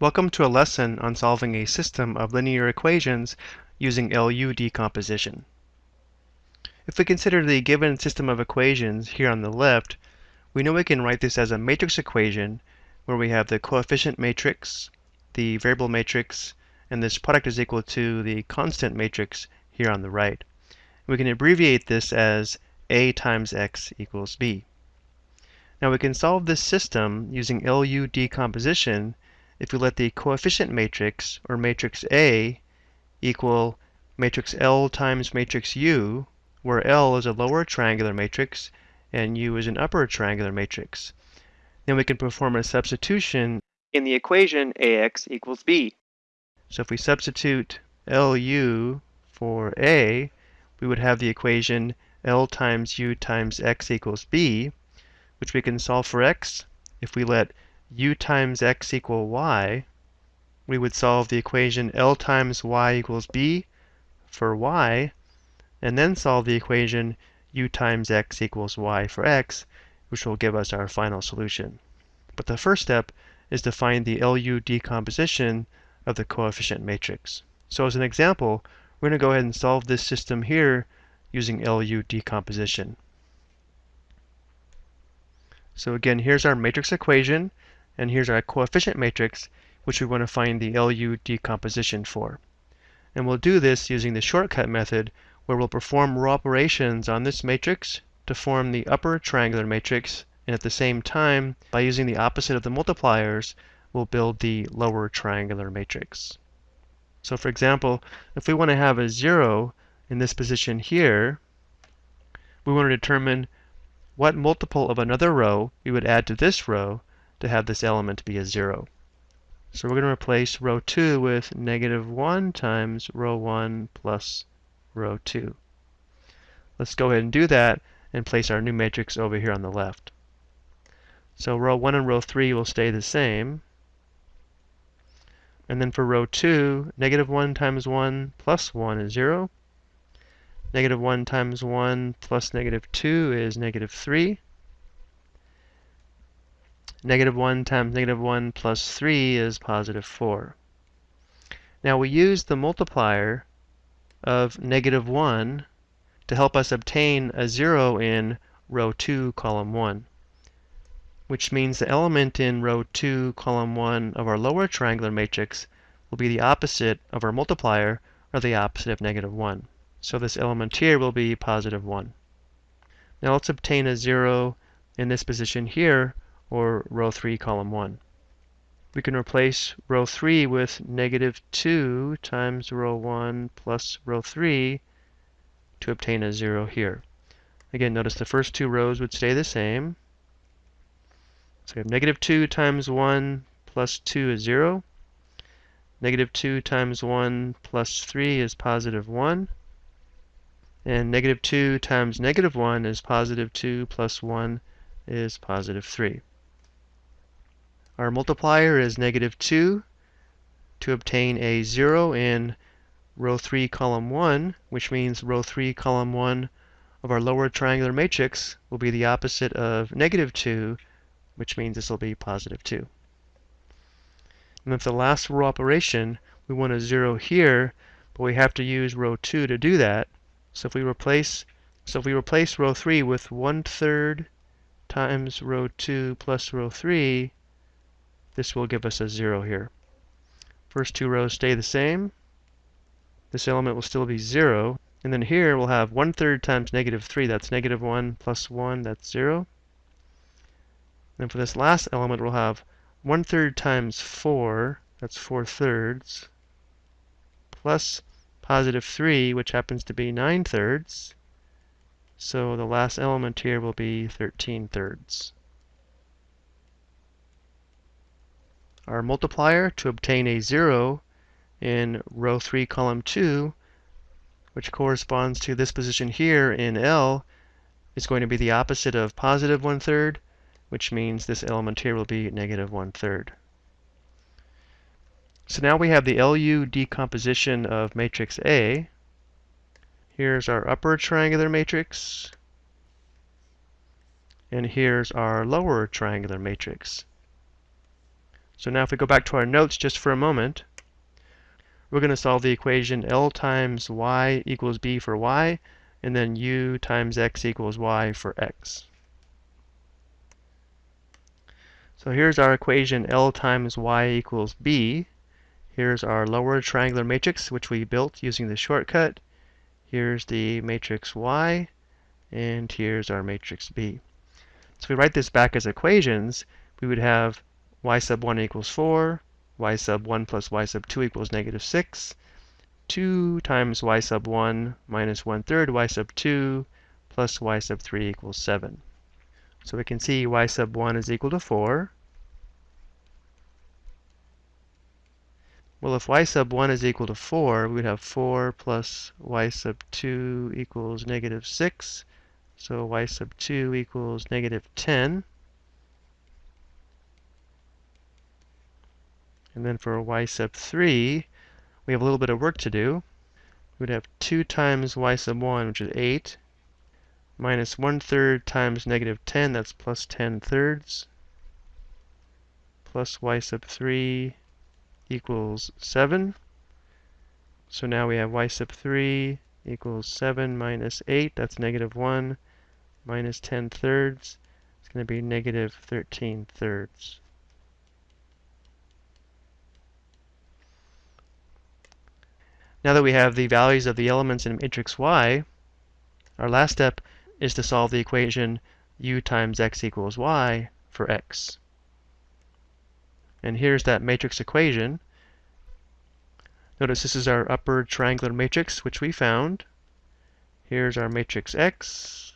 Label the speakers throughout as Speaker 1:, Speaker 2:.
Speaker 1: Welcome to a lesson on solving a system of linear equations using LU decomposition. If we consider the given system of equations here on the left, we know we can write this as a matrix equation where we have the coefficient matrix, the variable matrix, and this product is equal to the constant matrix here on the right. We can abbreviate this as A times X equals B. Now we can solve this system using LU decomposition if we let the coefficient matrix, or matrix A, equal matrix L times matrix U, where L is a lower triangular matrix and U is an upper triangular matrix. Then we can perform a substitution in the equation AX equals B. So if we substitute LU for A, we would have the equation L times U times X equals B, which we can solve for X if we let u times x equal y, we would solve the equation L times y equals b for y, and then solve the equation u times x equals y for x, which will give us our final solution. But the first step is to find the LU decomposition of the coefficient matrix. So as an example, we're going to go ahead and solve this system here using LU decomposition. So again, here's our matrix equation. And here's our coefficient matrix, which we want to find the LU decomposition for. And we'll do this using the shortcut method, where we'll perform row operations on this matrix to form the upper triangular matrix, and at the same time, by using the opposite of the multipliers, we'll build the lower triangular matrix. So for example, if we want to have a 0 in this position here, we want to determine what multiple of another row we would add to this row to have this element be a 0. So we're going to replace row 2 with negative 1 times row 1 plus row 2. Let's go ahead and do that and place our new matrix over here on the left. So row 1 and row 3 will stay the same. And then for row 2, negative 1 times 1 plus 1 is 0. Negative 1 times 1 plus negative 2 is negative 3. Negative 1 times negative 1 plus 3 is positive 4. Now we use the multiplier of negative 1 to help us obtain a 0 in row 2, column 1, which means the element in row 2, column 1 of our lower triangular matrix will be the opposite of our multiplier, or the opposite of negative 1. So this element here will be positive 1. Now let's obtain a 0 in this position here or row 3, column 1. We can replace row 3 with negative 2 times row 1 plus row 3 to obtain a 0 here. Again, notice the first two rows would stay the same. So we have negative 2 times 1 plus 2 is 0. Negative 2 times 1 plus 3 is positive 1. And negative 2 times negative 1 is positive 2 plus 1 is positive 3. Our multiplier is negative 2 to obtain a 0 in row 3, column 1, which means row 3, column 1 of our lower triangular matrix will be the opposite of negative 2, which means this will be positive 2. And for the last row operation, we want a 0 here, but we have to use row 2 to do that. So if we replace so if we replace row 3 with 1 third times row 2 plus row 3, this will give us a 0 here. First two rows stay the same. This element will still be 0. And then here we'll have 1 third times negative 3, that's negative 1, plus 1, that's 0. Then for this last element we'll have 1 third times 4, that's 4 thirds, plus positive 3, which happens to be 9 thirds. So the last element here will be 13 thirds. Our multiplier to obtain a 0 in row 3, column 2, which corresponds to this position here in L, is going to be the opposite of positive 1 third, which means this element here will be negative 1 third. So now we have the LU decomposition of matrix A. Here's our upper triangular matrix, and here's our lower triangular matrix. So now if we go back to our notes just for a moment, we're going to solve the equation L times y equals b for y, and then u times x equals y for x. So here's our equation L times y equals b. Here's our lower triangular matrix, which we built using the shortcut. Here's the matrix y, and here's our matrix b. So if we write this back as equations, we would have y sub 1 equals 4, y sub 1 plus y sub 2 equals negative 6, 2 times y sub 1 minus 1 third y sub 2 plus y sub 3 equals 7. So we can see y sub 1 is equal to 4. Well, if y sub 1 is equal to 4, we would have 4 plus y sub 2 equals negative 6. So y sub 2 equals negative 10. And then for y sub 3, we have a little bit of work to do. We would have 2 times y sub 1, which is 8, minus 1 third times negative 10, that's plus 10 thirds, plus y sub 3 equals 7. So now we have y sub 3 equals 7 minus 8, that's negative 1, minus 10 thirds. It's going to be negative 13 thirds. Now that we have the values of the elements in matrix Y, our last step is to solve the equation u times x equals y for x. And here's that matrix equation. Notice this is our upper triangular matrix, which we found. Here's our matrix X,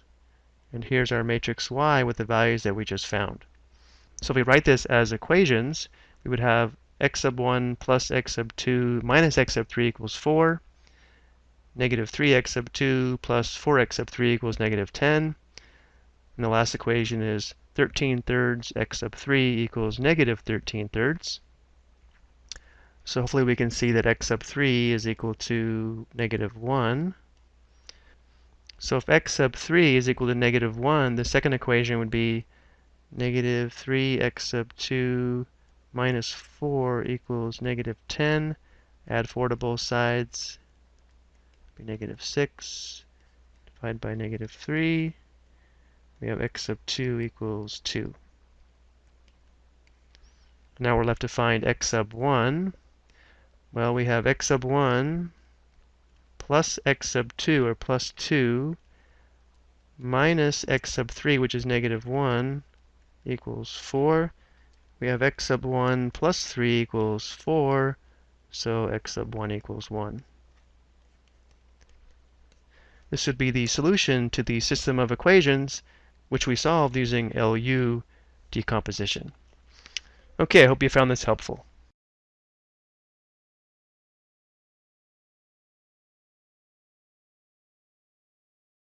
Speaker 1: and here's our matrix Y with the values that we just found. So if we write this as equations, we would have x sub 1 plus x sub 2 minus x sub 3 equals 4. Negative 3x sub 2 plus 4x sub 3 equals negative 10. And the last equation is 13 thirds x sub 3 equals negative 13 thirds. So hopefully we can see that x sub 3 is equal to negative 1. So if x sub 3 is equal to negative 1, the second equation would be negative 3x sub 2 minus 4 equals negative 10. Add 4 to both sides. Be negative 6. Divide by negative 3 we have x sub 2 equals 2. Now we're left to find x sub 1. Well, we have x sub 1 plus x sub 2, or plus 2, minus x sub 3, which is negative 1, equals 4. We have x sub 1 plus 3 equals 4, so x sub 1 equals 1. This would be the solution to the system of equations which we solved using LU decomposition. Okay, I hope you found this helpful.